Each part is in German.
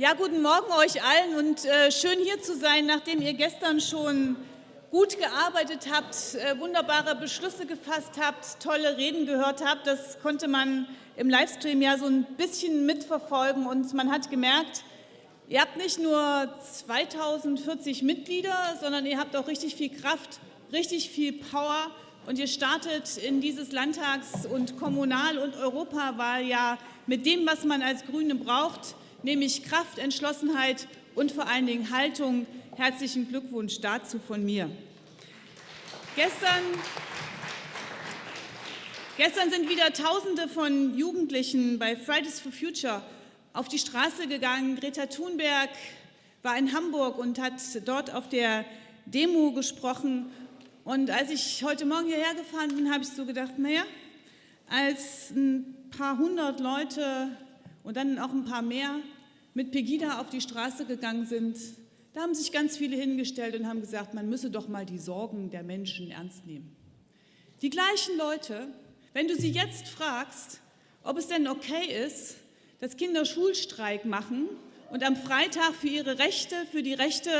Ja, guten Morgen euch allen und äh, schön hier zu sein, nachdem ihr gestern schon gut gearbeitet habt, äh, wunderbare Beschlüsse gefasst habt, tolle Reden gehört habt. Das konnte man im Livestream ja so ein bisschen mitverfolgen und man hat gemerkt, ihr habt nicht nur 2040 Mitglieder, sondern ihr habt auch richtig viel Kraft, richtig viel Power und ihr startet in dieses Landtags- und Kommunal- und Europawahljahr mit dem, was man als Grüne braucht, nämlich Kraft, Entschlossenheit und vor allen Dingen Haltung. Herzlichen Glückwunsch dazu von mir. Gestern, gestern sind wieder Tausende von Jugendlichen bei Fridays for Future auf die Straße gegangen. Greta Thunberg war in Hamburg und hat dort auf der Demo gesprochen. Und als ich heute Morgen hierher gefahren bin, habe ich so gedacht, naja, als ein paar hundert Leute und dann auch ein paar mehr mit Pegida auf die Straße gegangen sind, da haben sich ganz viele hingestellt und haben gesagt, man müsse doch mal die Sorgen der Menschen ernst nehmen. Die gleichen Leute, wenn du sie jetzt fragst, ob es denn okay ist, dass Kinder Schulstreik machen und am Freitag für ihre Rechte, für die Rechte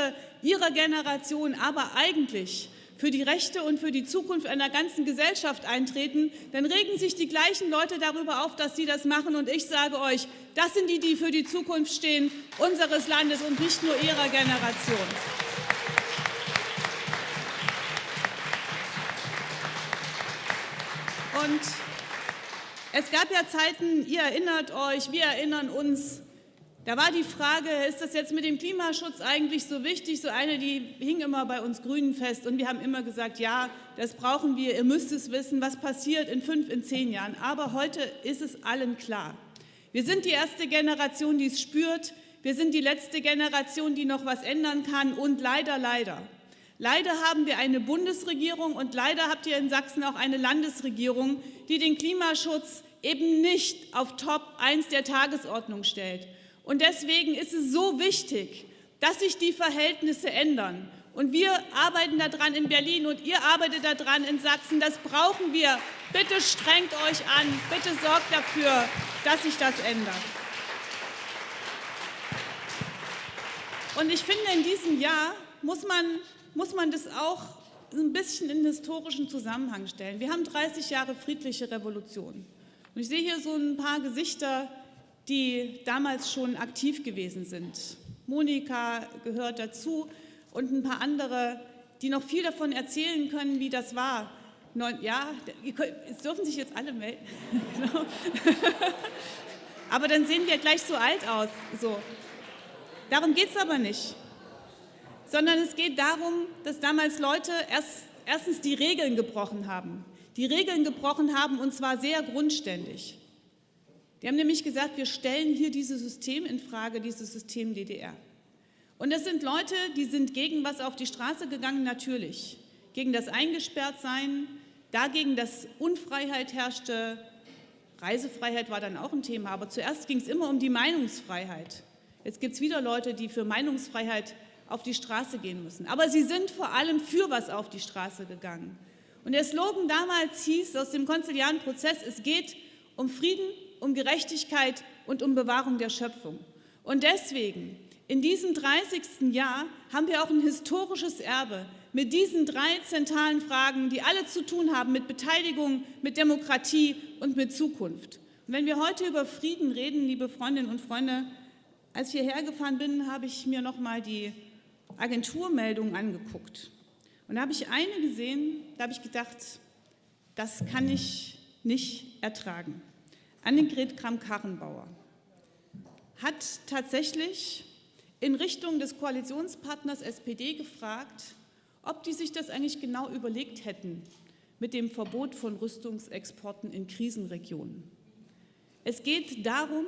ihrer Generation, aber eigentlich für die Rechte und für die Zukunft einer ganzen Gesellschaft eintreten, dann regen sich die gleichen Leute darüber auf, dass sie das machen. Und ich sage euch, das sind die, die für die Zukunft stehen unseres Landes und nicht nur ihrer Generation. Und es gab ja Zeiten, ihr erinnert euch, wir erinnern uns, da war die Frage, ist das jetzt mit dem Klimaschutz eigentlich so wichtig? So eine, die hing immer bei uns Grünen fest und wir haben immer gesagt, ja, das brauchen wir, ihr müsst es wissen, was passiert in fünf, in zehn Jahren. Aber heute ist es allen klar. Wir sind die erste Generation, die es spürt. Wir sind die letzte Generation, die noch was ändern kann und leider, leider. Leider haben wir eine Bundesregierung und leider habt ihr in Sachsen auch eine Landesregierung, die den Klimaschutz eben nicht auf Top 1 der Tagesordnung stellt. Und deswegen ist es so wichtig, dass sich die Verhältnisse ändern. Und wir arbeiten daran in Berlin und ihr arbeitet daran in Sachsen. Das brauchen wir. Bitte strengt euch an. Bitte sorgt dafür, dass sich das ändert. Und ich finde, in diesem Jahr muss man, muss man das auch ein bisschen in historischen Zusammenhang stellen. Wir haben 30 Jahre friedliche Revolution. Und ich sehe hier so ein paar Gesichter, die damals schon aktiv gewesen sind. Monika gehört dazu und ein paar andere, die noch viel davon erzählen können, wie das war. Neun, ja, es dürfen sich jetzt alle melden. Aber dann sehen wir gleich so alt aus. So. Darum geht es aber nicht. Sondern es geht darum, dass damals Leute erst, erstens die Regeln gebrochen haben. Die Regeln gebrochen haben und zwar sehr grundständig. Die haben nämlich gesagt, wir stellen hier dieses System in Frage, dieses System DDR. Und das sind Leute, die sind gegen was auf die Straße gegangen, natürlich. Gegen das Eingesperrtsein, dagegen, dass Unfreiheit herrschte. Reisefreiheit war dann auch ein Thema, aber zuerst ging es immer um die Meinungsfreiheit. Jetzt gibt es wieder Leute, die für Meinungsfreiheit auf die Straße gehen müssen. Aber sie sind vor allem für was auf die Straße gegangen. Und der Slogan damals hieß aus dem konziliaren Prozess, es geht um Frieden, um Gerechtigkeit und um Bewahrung der Schöpfung. Und deswegen, in diesem 30. Jahr, haben wir auch ein historisches Erbe mit diesen drei zentralen Fragen, die alle zu tun haben mit Beteiligung, mit Demokratie und mit Zukunft. Und wenn wir heute über Frieden reden, liebe Freundinnen und Freunde, als ich hierher gefahren bin, habe ich mir noch mal die Agenturmeldungen angeguckt. Und da habe ich eine gesehen, da habe ich gedacht, das kann ich nicht ertragen. Annegret Kramp-Karrenbauer hat tatsächlich in Richtung des Koalitionspartners SPD gefragt, ob die sich das eigentlich genau überlegt hätten mit dem Verbot von Rüstungsexporten in Krisenregionen. Es geht darum,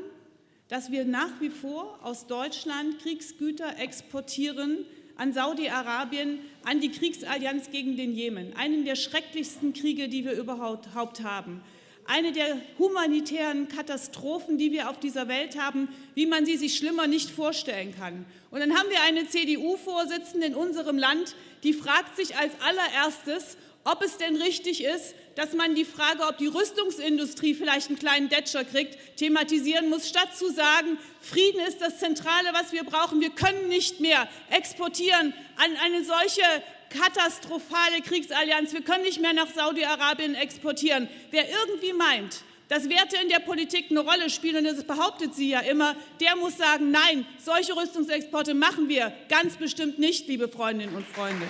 dass wir nach wie vor aus Deutschland Kriegsgüter exportieren an Saudi-Arabien, an die Kriegsallianz gegen den Jemen, einen der schrecklichsten Kriege, die wir überhaupt haben eine der humanitären Katastrophen, die wir auf dieser Welt haben, wie man sie sich schlimmer nicht vorstellen kann. Und dann haben wir eine CDU-Vorsitzende in unserem Land, die fragt sich als allererstes, ob es denn richtig ist, dass man die Frage, ob die Rüstungsindustrie vielleicht einen kleinen Detscher kriegt, thematisieren muss, statt zu sagen, Frieden ist das Zentrale, was wir brauchen. Wir können nicht mehr exportieren an eine solche katastrophale Kriegsallianz. Wir können nicht mehr nach Saudi-Arabien exportieren. Wer irgendwie meint, dass Werte in der Politik eine Rolle spielen, und das behauptet sie ja immer, der muss sagen, nein, solche Rüstungsexporte machen wir ganz bestimmt nicht, liebe Freundinnen und Freunde.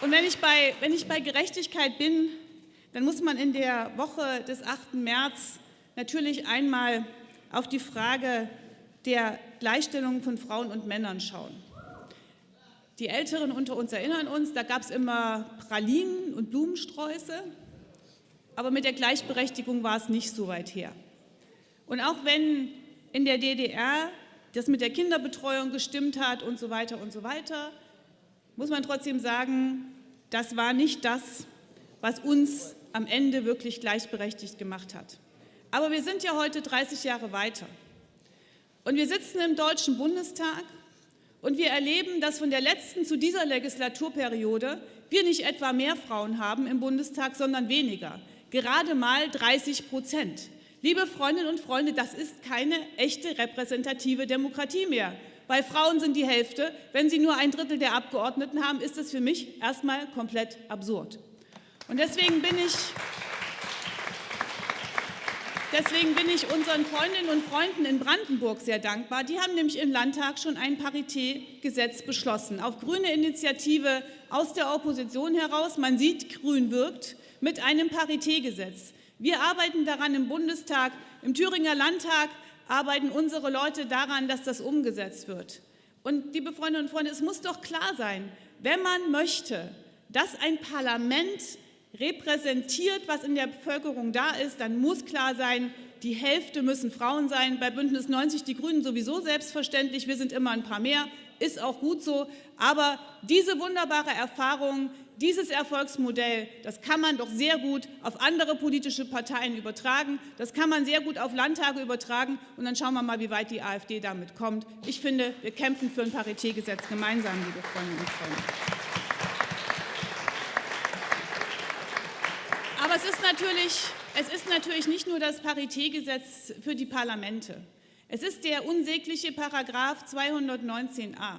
Und wenn ich, bei, wenn ich bei Gerechtigkeit bin, dann muss man in der Woche des 8. März natürlich einmal auf die Frage der Gleichstellung von Frauen und Männern schauen. Die Älteren unter uns erinnern uns, da gab es immer Pralinen und Blumensträuße, aber mit der Gleichberechtigung war es nicht so weit her. Und auch wenn in der DDR das mit der Kinderbetreuung gestimmt hat und so weiter und so weiter, muss man trotzdem sagen, das war nicht das, was uns am Ende wirklich gleichberechtigt gemacht hat. Aber wir sind ja heute 30 Jahre weiter. Und wir sitzen im Deutschen Bundestag und wir erleben, dass von der letzten zu dieser Legislaturperiode wir nicht etwa mehr Frauen haben im Bundestag, sondern weniger. Gerade mal 30 Prozent. Liebe Freundinnen und Freunde, das ist keine echte repräsentative Demokratie mehr. Bei Frauen sind die Hälfte. Wenn sie nur ein Drittel der Abgeordneten haben, ist das für mich erstmal komplett absurd. Und deswegen bin ich Deswegen bin ich unseren Freundinnen und Freunden in Brandenburg sehr dankbar. Die haben nämlich im Landtag schon ein Paritätgesetz beschlossen, auf grüne Initiative aus der Opposition heraus. Man sieht, Grün wirkt mit einem Paritätgesetz. Wir arbeiten daran im Bundestag, im Thüringer Landtag arbeiten unsere Leute daran, dass das umgesetzt wird. Und liebe Freundinnen und Freunde, es muss doch klar sein, wenn man möchte, dass ein Parlament repräsentiert, was in der Bevölkerung da ist, dann muss klar sein, die Hälfte müssen Frauen sein. Bei Bündnis 90 Die Grünen sowieso selbstverständlich. Wir sind immer ein paar mehr, ist auch gut so. Aber diese wunderbare Erfahrung, dieses Erfolgsmodell, das kann man doch sehr gut auf andere politische Parteien übertragen. Das kann man sehr gut auf Landtage übertragen. Und dann schauen wir mal, wie weit die AfD damit kommt. Ich finde, wir kämpfen für ein Paritätgesetz gemeinsam, liebe Freundinnen und Freunde. Es ist, natürlich, es ist natürlich nicht nur das Paritätgesetz für die Parlamente. Es ist der unsägliche Paragraph 219a.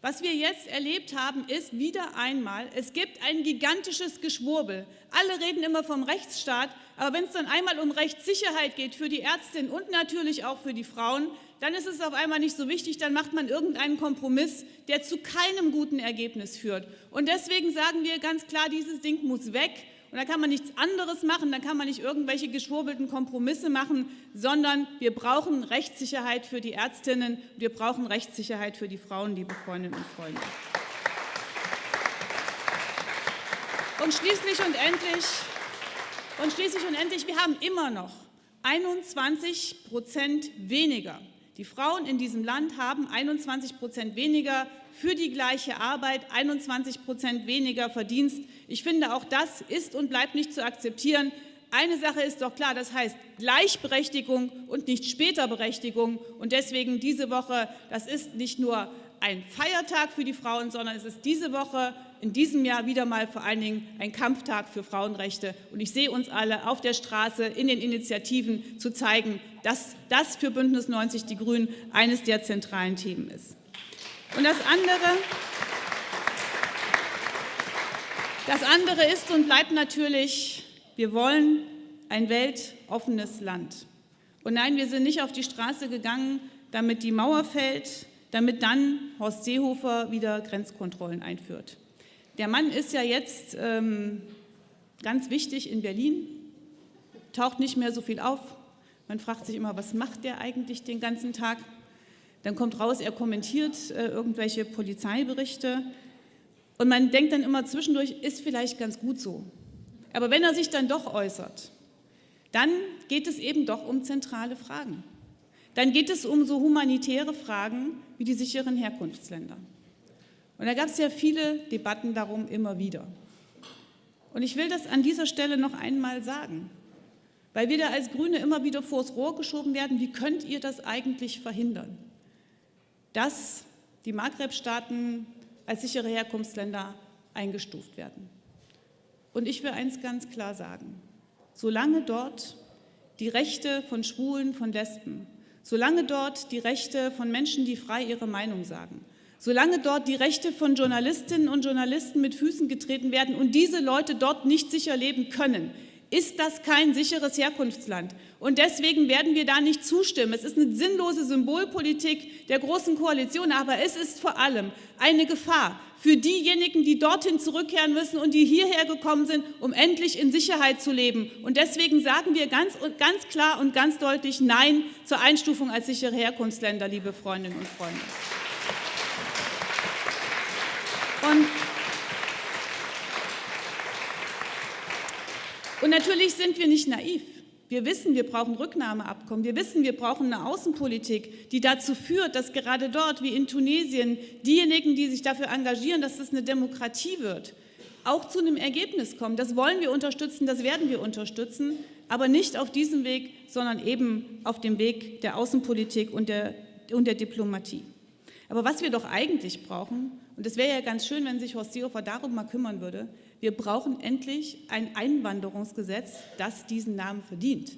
Was wir jetzt erlebt haben, ist wieder einmal, es gibt ein gigantisches Geschwurbel. Alle reden immer vom Rechtsstaat, aber wenn es dann einmal um Rechtssicherheit geht für die Ärztinnen und natürlich auch für die Frauen, dann ist es auf einmal nicht so wichtig, dann macht man irgendeinen Kompromiss, der zu keinem guten Ergebnis führt. Und deswegen sagen wir ganz klar, dieses Ding muss weg. Und da kann man nichts anderes machen, da kann man nicht irgendwelche geschwurbelten Kompromisse machen, sondern wir brauchen Rechtssicherheit für die Ärztinnen, wir brauchen Rechtssicherheit für die Frauen, liebe Freundinnen und Freunde. Und schließlich und endlich, und schließlich und endlich, wir haben immer noch 21 Prozent weniger. Die Frauen in diesem Land haben 21 Prozent weniger für die gleiche Arbeit 21 Prozent weniger Verdienst. Ich finde, auch das ist und bleibt nicht zu akzeptieren. Eine Sache ist doch klar, das heißt Gleichberechtigung und nicht Späterberechtigung. Und deswegen diese Woche, das ist nicht nur ein Feiertag für die Frauen, sondern es ist diese Woche, in diesem Jahr wieder mal vor allen Dingen ein Kampftag für Frauenrechte. Und ich sehe uns alle auf der Straße in den Initiativen zu zeigen, dass das für Bündnis 90 Die Grünen eines der zentralen Themen ist. Und das andere, das andere ist und bleibt natürlich, wir wollen ein weltoffenes Land. Und nein, wir sind nicht auf die Straße gegangen, damit die Mauer fällt, damit dann Horst Seehofer wieder Grenzkontrollen einführt. Der Mann ist ja jetzt ähm, ganz wichtig in Berlin, taucht nicht mehr so viel auf. Man fragt sich immer, was macht der eigentlich den ganzen Tag? Dann kommt raus, er kommentiert äh, irgendwelche Polizeiberichte und man denkt dann immer zwischendurch, ist vielleicht ganz gut so. Aber wenn er sich dann doch äußert, dann geht es eben doch um zentrale Fragen. dann geht es um so humanitäre Fragen wie die sicheren Herkunftsländer. Und da gab es ja viele Debatten darum immer wieder. Und ich will das an dieser Stelle noch einmal sagen, weil wir da als Grüne immer wieder vors Rohr geschoben werden, wie könnt ihr das eigentlich verhindern, dass die Maghreb-Staaten als sichere Herkunftsländer eingestuft werden. Und ich will eins ganz klar sagen, solange dort die Rechte von Schwulen, von Lesben, solange dort die Rechte von Menschen, die frei ihre Meinung sagen, solange dort die Rechte von Journalistinnen und Journalisten mit Füßen getreten werden und diese Leute dort nicht sicher leben können, ist das kein sicheres Herkunftsland. Und deswegen werden wir da nicht zustimmen. Es ist eine sinnlose Symbolpolitik der Großen Koalition, aber es ist vor allem eine Gefahr für diejenigen, die dorthin zurückkehren müssen und die hierher gekommen sind, um endlich in Sicherheit zu leben. Und deswegen sagen wir ganz, ganz klar und ganz deutlich Nein zur Einstufung als sichere Herkunftsländer, liebe Freundinnen und Freunde. Und Und natürlich sind wir nicht naiv. Wir wissen, wir brauchen Rücknahmeabkommen. Wir wissen, wir brauchen eine Außenpolitik, die dazu führt, dass gerade dort wie in Tunesien diejenigen, die sich dafür engagieren, dass es eine Demokratie wird, auch zu einem Ergebnis kommen. Das wollen wir unterstützen, das werden wir unterstützen, aber nicht auf diesem Weg, sondern eben auf dem Weg der Außenpolitik und der, und der Diplomatie. Aber was wir doch eigentlich brauchen, und es wäre ja ganz schön, wenn sich Horst Seehofer darum mal kümmern würde, wir brauchen endlich ein Einwanderungsgesetz, das diesen Namen verdient.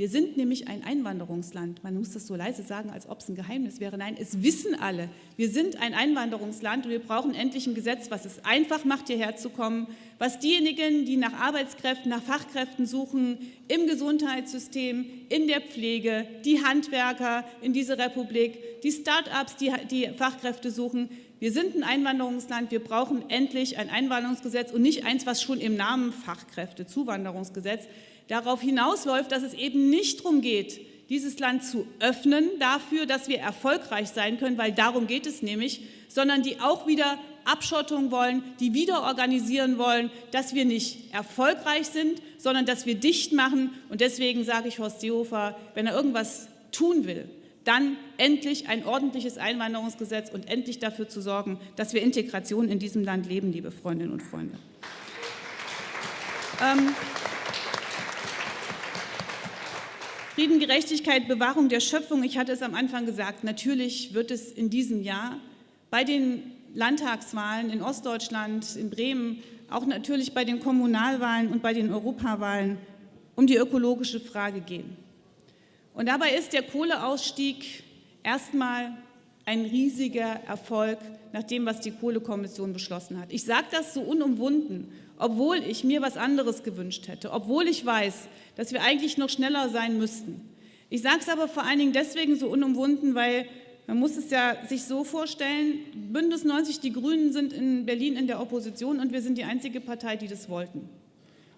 Wir sind nämlich ein Einwanderungsland. Man muss das so leise sagen, als ob es ein Geheimnis wäre. Nein, es wissen alle. Wir sind ein Einwanderungsland und wir brauchen endlich ein Gesetz, was es einfach macht, hierher zu kommen, was diejenigen, die nach Arbeitskräften, nach Fachkräften suchen, im Gesundheitssystem, in der Pflege, die Handwerker in dieser Republik, die Start-ups, die, die Fachkräfte suchen, wir sind ein Einwanderungsland, wir brauchen endlich ein Einwanderungsgesetz und nicht eins, was schon im Namen Fachkräfte-Zuwanderungsgesetz darauf hinausläuft, dass es eben nicht darum geht, dieses Land zu öffnen dafür, dass wir erfolgreich sein können, weil darum geht es nämlich, sondern die auch wieder Abschottung wollen, die wieder organisieren wollen, dass wir nicht erfolgreich sind, sondern dass wir dicht machen. Und deswegen sage ich Horst Seehofer, wenn er irgendwas tun will, dann endlich ein ordentliches Einwanderungsgesetz und endlich dafür zu sorgen, dass wir Integration in diesem Land leben, liebe Freundinnen und Freunde. Ähm, Frieden, Gerechtigkeit, Bewahrung der Schöpfung. Ich hatte es am Anfang gesagt, natürlich wird es in diesem Jahr bei den Landtagswahlen in Ostdeutschland, in Bremen, auch natürlich bei den Kommunalwahlen und bei den Europawahlen um die ökologische Frage gehen. Und dabei ist der Kohleausstieg erstmal ein riesiger Erfolg nach dem, was die Kohlekommission beschlossen hat. Ich sage das so unumwunden, obwohl ich mir was anderes gewünscht hätte, obwohl ich weiß, dass wir eigentlich noch schneller sein müssten. Ich sage es aber vor allen Dingen deswegen so unumwunden, weil man muss es ja sich so vorstellen, Bündnis 90, die Grünen sind in Berlin in der Opposition und wir sind die einzige Partei, die das wollten.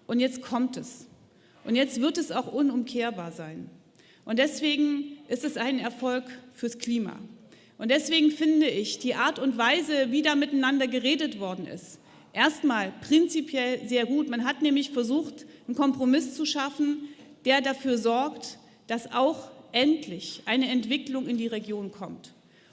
Und jetzt kommt es. Und jetzt wird es auch unumkehrbar sein. Und deswegen ist es ein Erfolg fürs Klima. Und deswegen finde ich die Art und Weise, wie da miteinander geredet worden ist, erstmal prinzipiell sehr gut. Man hat nämlich versucht, einen Kompromiss zu schaffen, der dafür sorgt, dass auch endlich eine Entwicklung in die Region kommt.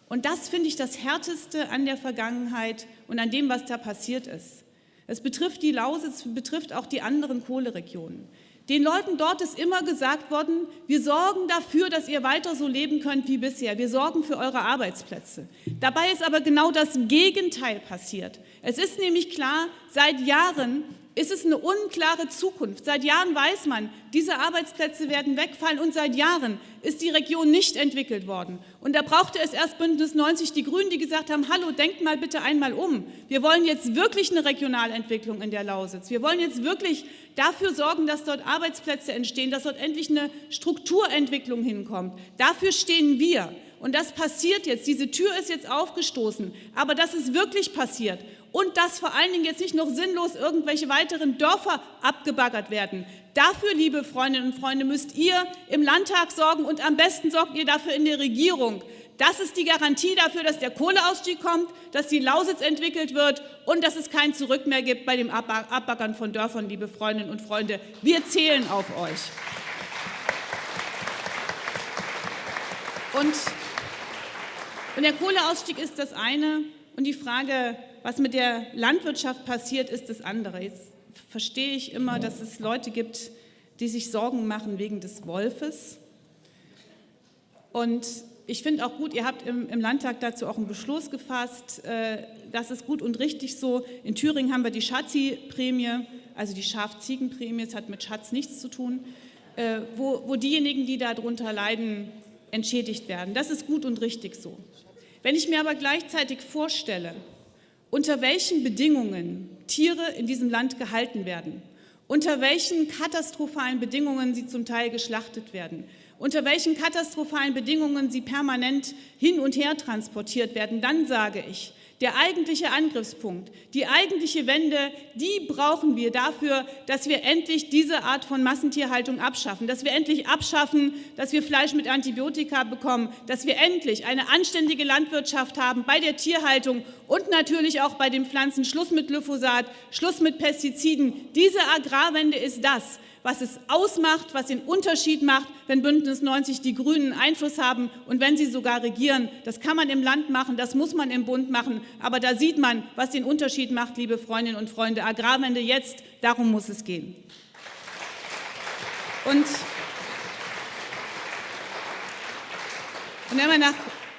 Und das finde ich das Härteste an der Vergangenheit und an dem, was da passiert ist. Es betrifft die Lausitz, betrifft auch die anderen Kohleregionen. Den Leuten dort ist immer gesagt worden, wir sorgen dafür, dass ihr weiter so leben könnt wie bisher. Wir sorgen für eure Arbeitsplätze. Dabei ist aber genau das Gegenteil passiert. Es ist nämlich klar, seit Jahren ist es eine unklare Zukunft. Seit Jahren weiß man, diese Arbeitsplätze werden wegfallen und seit Jahren ist die Region nicht entwickelt worden. Und da brauchte es erst Bündnis 90 die Grünen, die gesagt haben, hallo, denkt mal bitte einmal um. Wir wollen jetzt wirklich eine Regionalentwicklung in der Lausitz. Wir wollen jetzt wirklich dafür sorgen, dass dort Arbeitsplätze entstehen, dass dort endlich eine Strukturentwicklung hinkommt. Dafür stehen wir. Und das passiert jetzt. Diese Tür ist jetzt aufgestoßen. Aber das ist wirklich passiert und dass vor allen Dingen jetzt nicht noch sinnlos irgendwelche weiteren Dörfer abgebaggert werden. Dafür, liebe Freundinnen und Freunde, müsst ihr im Landtag sorgen und am besten sorgt ihr dafür in der Regierung. Das ist die Garantie dafür, dass der Kohleausstieg kommt, dass die Lausitz entwickelt wird und dass es kein Zurück mehr gibt bei dem Abbaggern von Dörfern, liebe Freundinnen und Freunde. Wir zählen auf euch. Und, und der Kohleausstieg ist das eine und die Frage, was mit der Landwirtschaft passiert, ist das andere. Jetzt verstehe ich immer, dass es Leute gibt, die sich Sorgen machen wegen des Wolfes. Und ich finde auch gut, ihr habt im, im, Landtag dazu auch einen Beschluss gefasst. Äh, das ist gut und richtig so. In Thüringen haben wir die Schatzi-Prämie, also die Schaf-Ziegen-Prämie, es hat mit Schatz nichts zu tun, äh, wo, wo diejenigen, die darunter leiden, entschädigt werden. Das ist gut und richtig so. Wenn ich mir aber gleichzeitig vorstelle, unter welchen Bedingungen Tiere in diesem Land gehalten werden, unter welchen katastrophalen Bedingungen sie zum Teil geschlachtet werden, unter welchen katastrophalen Bedingungen sie permanent hin und her transportiert werden, dann sage ich, der eigentliche Angriffspunkt, die eigentliche Wende, die brauchen wir dafür, dass wir endlich diese Art von Massentierhaltung abschaffen, dass wir endlich abschaffen, dass wir Fleisch mit Antibiotika bekommen, dass wir endlich eine anständige Landwirtschaft haben bei der Tierhaltung und natürlich auch bei den Pflanzen. Schluss mit Glyphosat, Schluss mit Pestiziden. Diese Agrarwende ist das, was es ausmacht, was den Unterschied macht, wenn Bündnis 90 die Grünen Einfluss haben und wenn sie sogar regieren. Das kann man im Land machen, das muss man im Bund machen, aber da sieht man, was den Unterschied macht, liebe Freundinnen und Freunde. Agrarwende jetzt, darum muss es gehen. Und, und wenn man nach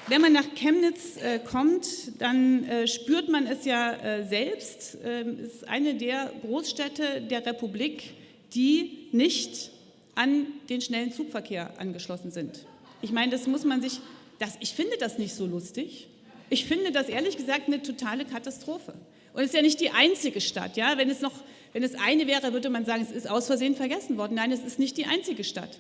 wenn man nach Chemnitz äh, kommt, dann äh, spürt man es ja äh, selbst. Ähm, es ist eine der Großstädte der Republik, die nicht an den schnellen Zugverkehr angeschlossen sind. Ich meine, das muss man sich, das, ich finde das nicht so lustig. Ich finde das ehrlich gesagt eine totale Katastrophe. Und es ist ja nicht die einzige Stadt. Ja? Wenn, es noch, wenn es eine wäre, würde man sagen, es ist aus Versehen vergessen worden. Nein, es ist nicht die einzige Stadt.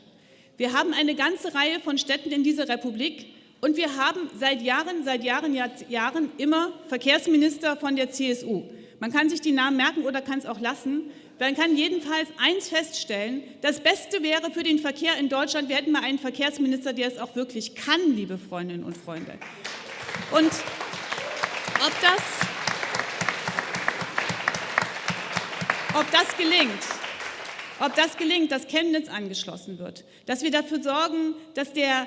Wir haben eine ganze Reihe von Städten in dieser Republik und wir haben seit Jahren, seit Jahren, Jahren immer Verkehrsminister von der CSU. Man kann sich die Namen merken oder kann es auch lassen. Man kann jedenfalls eins feststellen, das Beste wäre für den Verkehr in Deutschland, wir hätten mal einen Verkehrsminister, der es auch wirklich kann, liebe Freundinnen und Freunde. Und ob das, ob das gelingt, ob das gelingt, dass Chemnitz angeschlossen wird, dass wir dafür sorgen, dass der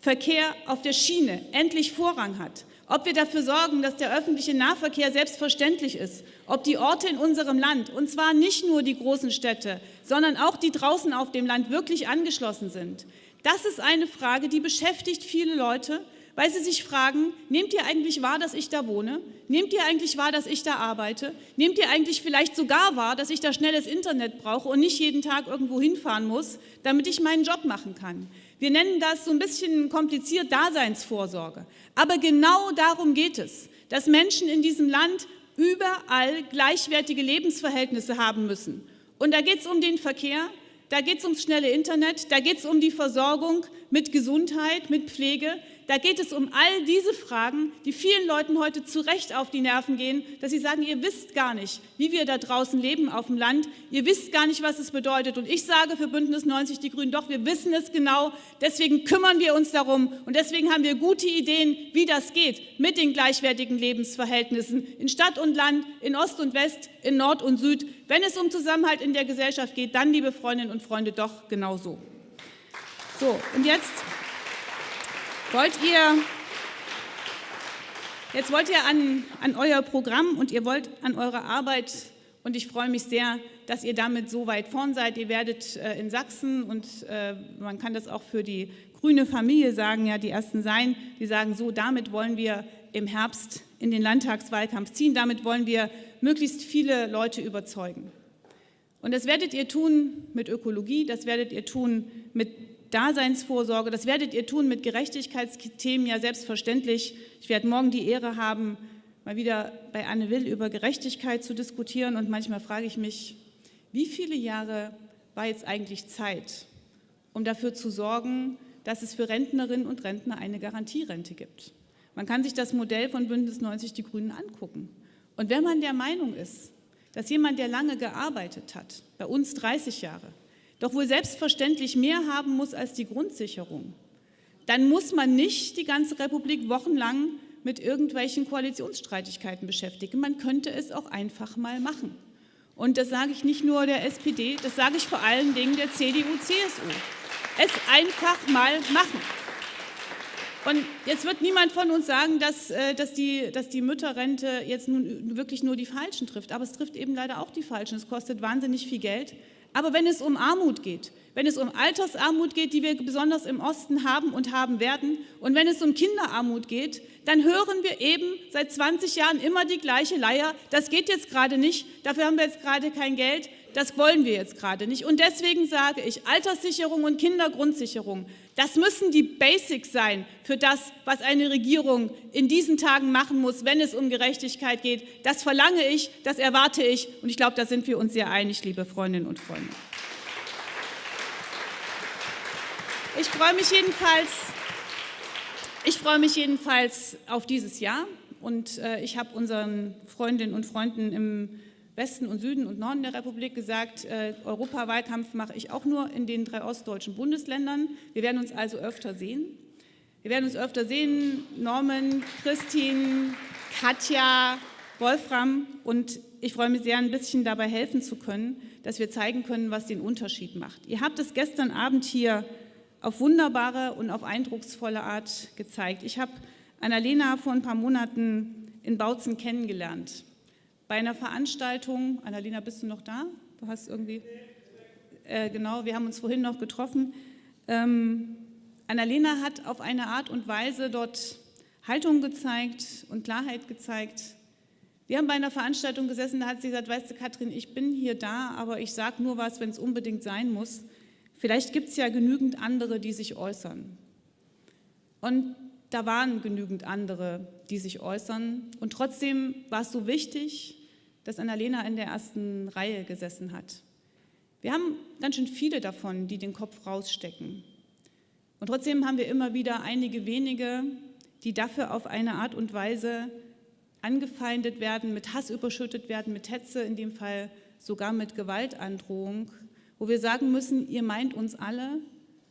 Verkehr auf der Schiene endlich Vorrang hat, ob wir dafür sorgen, dass der öffentliche Nahverkehr selbstverständlich ist, ob die Orte in unserem Land, und zwar nicht nur die großen Städte, sondern auch die draußen auf dem Land wirklich angeschlossen sind. Das ist eine Frage, die beschäftigt viele Leute, weil sie sich fragen, nehmt ihr eigentlich wahr, dass ich da wohne? Nehmt ihr eigentlich wahr, dass ich da arbeite? Nehmt ihr eigentlich vielleicht sogar wahr, dass ich da schnelles Internet brauche und nicht jeden Tag irgendwo hinfahren muss, damit ich meinen Job machen kann? Wir nennen das so ein bisschen kompliziert Daseinsvorsorge. Aber genau darum geht es, dass Menschen in diesem Land überall gleichwertige Lebensverhältnisse haben müssen. Und da geht es um den Verkehr, da geht es ums schnelle Internet, da geht es um die Versorgung mit Gesundheit, mit Pflege, da geht es um all diese Fragen, die vielen Leuten heute zu Recht auf die Nerven gehen, dass sie sagen, ihr wisst gar nicht, wie wir da draußen leben auf dem Land, ihr wisst gar nicht, was es bedeutet. Und ich sage für Bündnis 90 Die Grünen, doch, wir wissen es genau, deswegen kümmern wir uns darum und deswegen haben wir gute Ideen, wie das geht mit den gleichwertigen Lebensverhältnissen in Stadt und Land, in Ost und West, in Nord und Süd. Wenn es um Zusammenhalt in der Gesellschaft geht, dann, liebe Freundinnen und Freunde, doch genau so. So, und jetzt wollt ihr, jetzt wollt ihr an, an euer Programm und ihr wollt an eure Arbeit und ich freue mich sehr, dass ihr damit so weit vorn seid. Ihr werdet äh, in Sachsen und äh, man kann das auch für die grüne Familie sagen, ja, die ersten sein, die sagen so, damit wollen wir im Herbst in den Landtagswahlkampf ziehen, damit wollen wir möglichst viele Leute überzeugen. Und das werdet ihr tun mit Ökologie, das werdet ihr tun mit Daseinsvorsorge. Das werdet ihr tun mit Gerechtigkeitsthemen, ja selbstverständlich. Ich werde morgen die Ehre haben, mal wieder bei Anne Will über Gerechtigkeit zu diskutieren. Und manchmal frage ich mich, wie viele Jahre war jetzt eigentlich Zeit, um dafür zu sorgen, dass es für Rentnerinnen und Rentner eine Garantierente gibt. Man kann sich das Modell von Bündnis 90 Die Grünen angucken. Und wenn man der Meinung ist, dass jemand, der lange gearbeitet hat, bei uns 30 Jahre, doch wohl selbstverständlich mehr haben muss als die Grundsicherung, dann muss man nicht die ganze Republik wochenlang mit irgendwelchen Koalitionsstreitigkeiten beschäftigen. Man könnte es auch einfach mal machen. Und das sage ich nicht nur der SPD, das sage ich vor allen Dingen der CDU, CSU. Es einfach mal machen. Und jetzt wird niemand von uns sagen, dass, äh, dass, die, dass die Mütterrente jetzt nun wirklich nur die Falschen trifft. Aber es trifft eben leider auch die Falschen. Es kostet wahnsinnig viel Geld. Aber wenn es um Armut geht, wenn es um Altersarmut geht, die wir besonders im Osten haben und haben werden, und wenn es um Kinderarmut geht, dann hören wir eben seit 20 Jahren immer die gleiche Leier. Das geht jetzt gerade nicht, dafür haben wir jetzt gerade kein Geld, das wollen wir jetzt gerade nicht. Und deswegen sage ich, Alterssicherung und Kindergrundsicherung, das müssen die Basics sein für das, was eine Regierung in diesen Tagen machen muss, wenn es um Gerechtigkeit geht. Das verlange ich, das erwarte ich und ich glaube, da sind wir uns sehr einig, liebe Freundinnen und Freunde. Ich freue mich jedenfalls, ich freue mich jedenfalls auf dieses Jahr und äh, ich habe unseren Freundinnen und Freunden im Westen und Süden und Norden der Republik gesagt, äh, Europawahlkampf mache ich auch nur in den drei ostdeutschen Bundesländern. Wir werden uns also öfter sehen. Wir werden uns öfter sehen, Norman, Christine, Katja, Wolfram. Und ich freue mich sehr, ein bisschen dabei helfen zu können, dass wir zeigen können, was den Unterschied macht. Ihr habt es gestern Abend hier auf wunderbare und auf eindrucksvolle Art gezeigt. Ich habe Annalena vor ein paar Monaten in Bautzen kennengelernt bei einer Veranstaltung, Annalena, bist du noch da? Du hast irgendwie, äh, genau, wir haben uns vorhin noch getroffen. Ähm, Annalena hat auf eine Art und Weise dort Haltung gezeigt und Klarheit gezeigt. Wir haben bei einer Veranstaltung gesessen, da hat sie gesagt, weißt du Katrin, ich bin hier da, aber ich sage nur was, wenn es unbedingt sein muss. Vielleicht gibt es ja genügend andere, die sich äußern. Und da waren genügend andere, die sich äußern. Und trotzdem war es so wichtig, dass Annalena in der ersten Reihe gesessen hat. Wir haben ganz schön viele davon, die den Kopf rausstecken. Und trotzdem haben wir immer wieder einige wenige, die dafür auf eine Art und Weise angefeindet werden, mit Hass überschüttet werden, mit Hetze, in dem Fall sogar mit Gewaltandrohung, wo wir sagen müssen, ihr meint uns alle,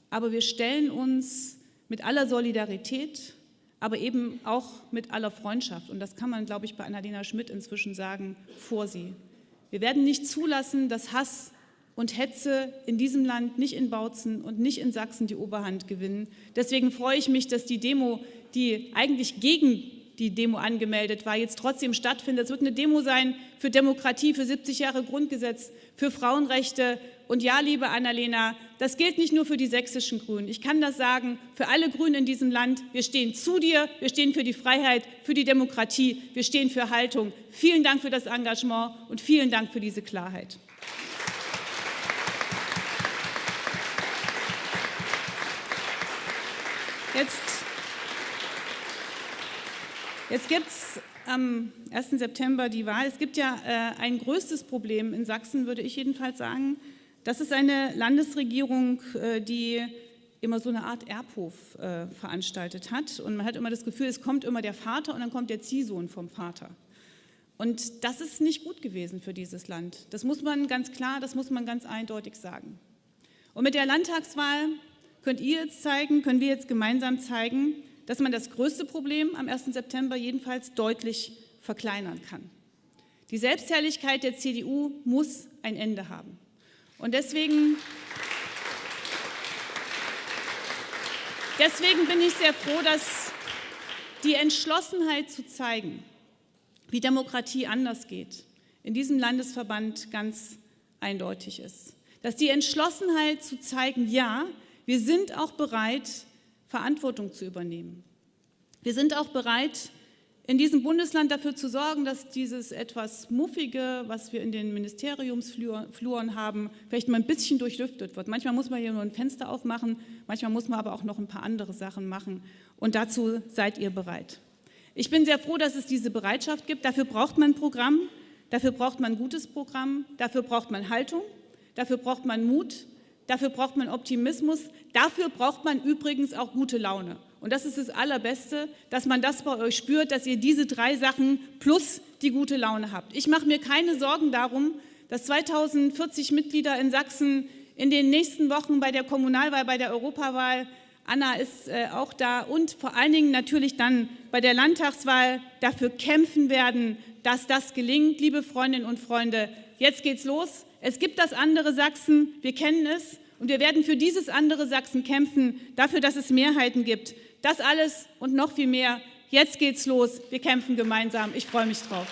aber wir stellen uns mit aller Solidarität, aber eben auch mit aller Freundschaft. Und das kann man, glaube ich, bei Annalena Schmidt inzwischen sagen, vor sie. Wir werden nicht zulassen, dass Hass und Hetze in diesem Land, nicht in Bautzen und nicht in Sachsen die Oberhand gewinnen. Deswegen freue ich mich, dass die Demo, die eigentlich gegen die Demo angemeldet war, jetzt trotzdem stattfindet. Es wird eine Demo sein für Demokratie, für 70 Jahre Grundgesetz, für Frauenrechte. Und ja, liebe Annalena, das gilt nicht nur für die sächsischen Grünen. Ich kann das sagen, für alle Grünen in diesem Land. Wir stehen zu dir, wir stehen für die Freiheit, für die Demokratie, wir stehen für Haltung. Vielen Dank für das Engagement und vielen Dank für diese Klarheit. Jetzt Jetzt gibt es am 1. September die Wahl. Es gibt ja äh, ein größtes Problem in Sachsen, würde ich jedenfalls sagen. Das ist eine Landesregierung, äh, die immer so eine Art Erbhof äh, veranstaltet hat. Und man hat immer das Gefühl, es kommt immer der Vater und dann kommt der Ziehsohn vom Vater. Und das ist nicht gut gewesen für dieses Land. Das muss man ganz klar, das muss man ganz eindeutig sagen. Und mit der Landtagswahl könnt ihr jetzt zeigen, können wir jetzt gemeinsam zeigen, dass man das größte Problem am 1. September jedenfalls deutlich verkleinern kann. Die Selbstherrlichkeit der CDU muss ein Ende haben. Und deswegen, deswegen bin ich sehr froh, dass die Entschlossenheit zu zeigen, wie Demokratie anders geht, in diesem Landesverband ganz eindeutig ist. Dass die Entschlossenheit zu zeigen, ja, wir sind auch bereit, Verantwortung zu übernehmen. Wir sind auch bereit, in diesem Bundesland dafür zu sorgen, dass dieses etwas Muffige, was wir in den Ministeriumsfluren haben, vielleicht mal ein bisschen durchlüftet wird. Manchmal muss man hier nur ein Fenster aufmachen, manchmal muss man aber auch noch ein paar andere Sachen machen. Und dazu seid ihr bereit. Ich bin sehr froh, dass es diese Bereitschaft gibt. Dafür braucht man ein Programm, dafür braucht man ein gutes Programm, dafür braucht man Haltung, dafür braucht man Mut, Dafür braucht man Optimismus. Dafür braucht man übrigens auch gute Laune. Und das ist das Allerbeste, dass man das bei euch spürt, dass ihr diese drei Sachen plus die gute Laune habt. Ich mache mir keine Sorgen darum, dass 2040 Mitglieder in Sachsen in den nächsten Wochen bei der Kommunalwahl, bei der Europawahl, Anna ist äh, auch da und vor allen Dingen natürlich dann bei der Landtagswahl dafür kämpfen werden, dass das gelingt. Liebe Freundinnen und Freunde, jetzt geht's los. Es gibt das andere Sachsen, wir kennen es und wir werden für dieses andere Sachsen kämpfen, dafür, dass es Mehrheiten gibt, Das alles und noch viel mehr. Jetzt geht's los. Wir kämpfen gemeinsam. Ich freue mich drauf.